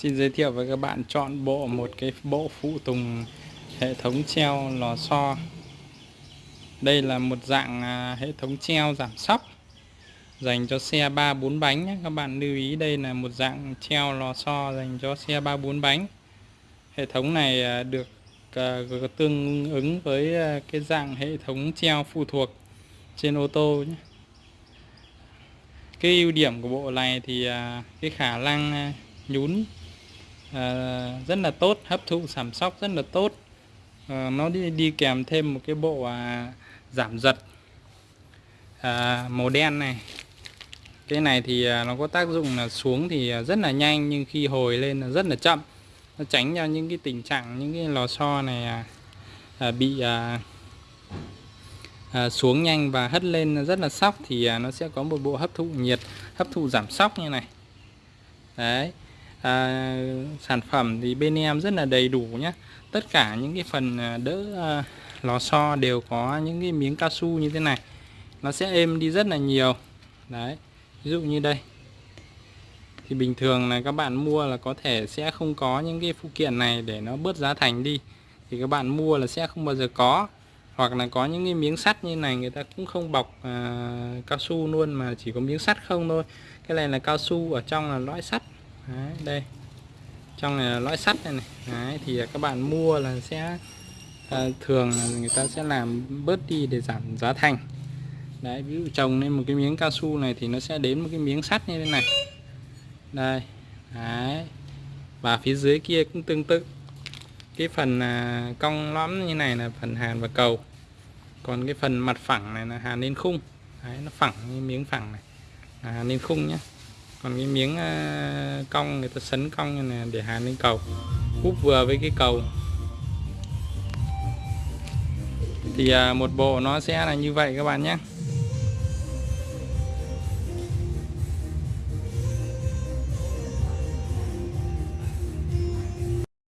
Xin giới thiệu với các bạn chọn bộ một cái bộ phụ tùng hệ thống treo lò xo. Đây là một dạng à, hệ thống treo giảm sóc dành cho xe 3 4 bánh nhé. Các bạn lưu ý đây là một dạng treo lò xo dành cho xe 3 4 bánh. Hệ thống này à, được à, tương ứng với cái dạng hệ thống treo phụ thuộc trên ô tô nhé. Cái ưu điểm của bộ này thì cái khả năng nhún à, rất là tốt hấp thụ giảm sóc rất là tốt. À, nó đi đi kèm thêm một cái bộ à, giảm giật à, màu đen này. Cái này thì à, nó có tác dụng là xuống thì à, rất là nhanh nhưng khi hồi lên là rất là chậm. Nó tránh cho những cái tình trạng những cái lò xo này à, à, bị à, à, xuống nhanh và hất lên rất là sóc thì à, nó sẽ có một bộ hấp thụ nhiệt hấp thụ giảm sóc như này. Đấy à, sản phẩm thì bên em rất là đầy đủ nhé tất cả những cái phần à, đỡ à, lò xo đều có những cái miếng cao su như thế này. Nó sẽ êm đi rất là nhiều. Đấy ví dụ như đây. Thì bình thường là các bạn mua là có thể sẽ không có những cái phụ kiện này để nó bớt giá thành đi. Thì các bạn mua là sẽ không bao giờ có. Hoặc là có những cái miếng sắt như này người ta cũng không bọc à, cao su luôn mà chỉ có miếng sắt không thôi. Cái này là cao su ở trong là lõi sắt. Đấy, đây. Trong này là lõi sắt này, này. Đấy, thì à, các bạn mua là sẽ à, thường là người ta sẽ làm bớt đi để giảm giá thành. Đấy ví dụ trồng lên một cái miếng cao su này thì nó sẽ đến một cái miếng sắt như thế này. Đây đấy. Và phía dưới kia cũng tương tự. Cái phần à, cong lõm như này là phần hàn và cầu. Còn cái phần mặt phẳng này là hàn lên khung. Đấy, nó phẳng như miếng phẳng này. Là hàn lên khung nhé còn cái miếng ờ, cong, người ta sấn cong như này để hàn lên cầu úp vừa với cái cầu. Thì à, một bộ nó sẽ là như vậy các bạn nhé.